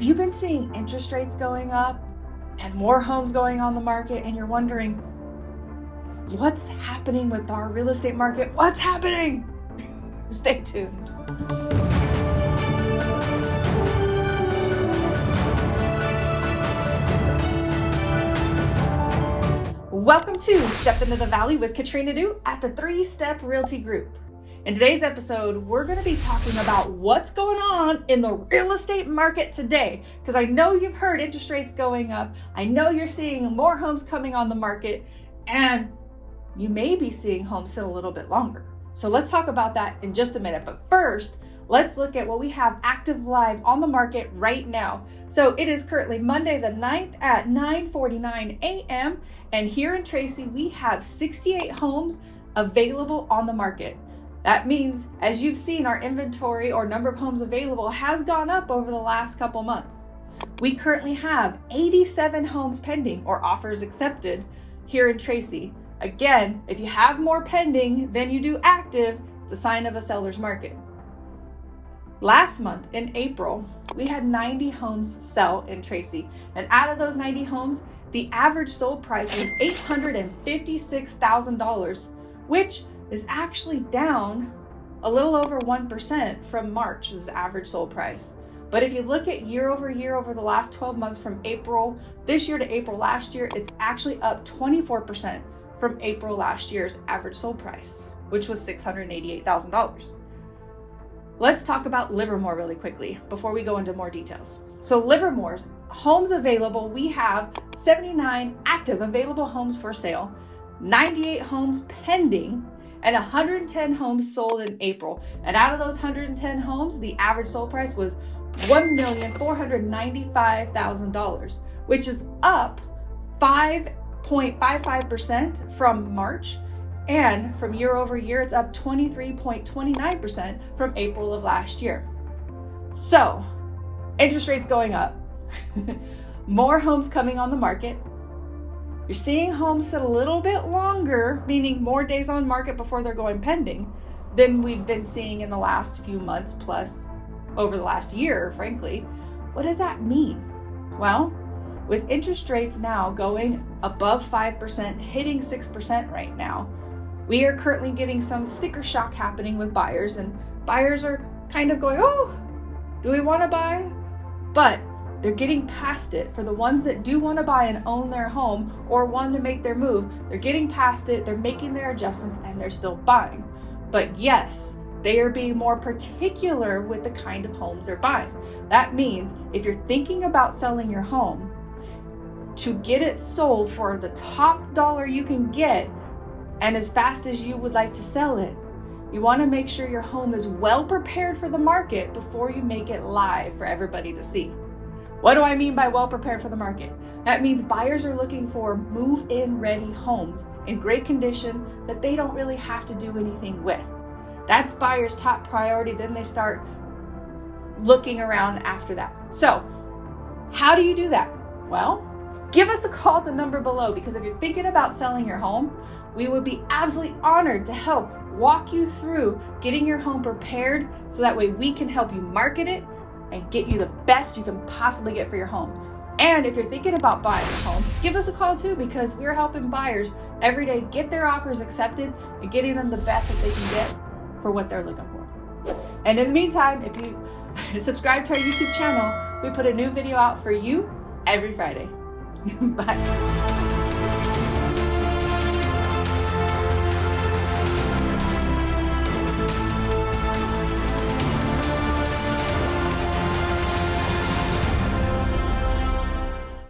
Have you been seeing interest rates going up and more homes going on the market and you're wondering, what's happening with our real estate market? What's happening? Stay tuned. Welcome to Step Into the Valley with Katrina Du at the Three Step Realty Group. In today's episode, we're going to be talking about what's going on in the real estate market today. Because I know you've heard interest rates going up. I know you're seeing more homes coming on the market, and you may be seeing homes sit a little bit longer. So let's talk about that in just a minute. But first, let's look at what we have active live on the market right now. So it is currently Monday the 9th at 9:49 a.m. and here in Tracy we have 68 homes available on the market. That means, as you've seen, our inventory or number of homes available has gone up over the last couple months. We currently have 87 homes pending or offers accepted here in Tracy. Again, if you have more pending than you do active, it's a sign of a seller's market. Last month in April, we had 90 homes sell in Tracy. And out of those 90 homes, the average sold price was $856,000, which is actually down a little over 1% from March's average sold price. But if you look at year over year over the last 12 months from April this year to April last year, it's actually up 24% from April last year's average sold price, which was $688,000. Let's talk about Livermore really quickly before we go into more details. So Livermore's homes available, we have 79 active available homes for sale, 98 homes pending, and 110 homes sold in April. And out of those 110 homes, the average sold price was $1,495,000, which is up 5.55% from March. And from year over year, it's up 23.29% from April of last year. So, interest rates going up, more homes coming on the market, you're seeing homes sit a little bit longer, meaning more days on market before they're going pending, than we've been seeing in the last few months, plus over the last year, frankly. What does that mean? Well, with interest rates now going above 5%, hitting 6% right now, we are currently getting some sticker shock happening with buyers, and buyers are kind of going, oh, do we want to buy? But they're getting past it. For the ones that do want to buy and own their home or want to make their move, they're getting past it, they're making their adjustments, and they're still buying. But yes, they are being more particular with the kind of homes they're buying. That means if you're thinking about selling your home, to get it sold for the top dollar you can get and as fast as you would like to sell it, you want to make sure your home is well prepared for the market before you make it live for everybody to see. What do I mean by well prepared for the market? That means buyers are looking for move in ready homes in great condition that they don't really have to do anything with. That's buyers' top priority. Then they start looking around after that. So, how do you do that? Well, give us a call at the number below because if you're thinking about selling your home, we would be absolutely honored to help walk you through getting your home prepared so that way we can help you market it and get you the best you can possibly get for your home. And if you're thinking about buying a home, give us a call too because we're helping buyers every day get their offers accepted and getting them the best that they can get for what they're looking for. And in the meantime, if you subscribe to our YouTube channel, we put a new video out for you every Friday. Bye.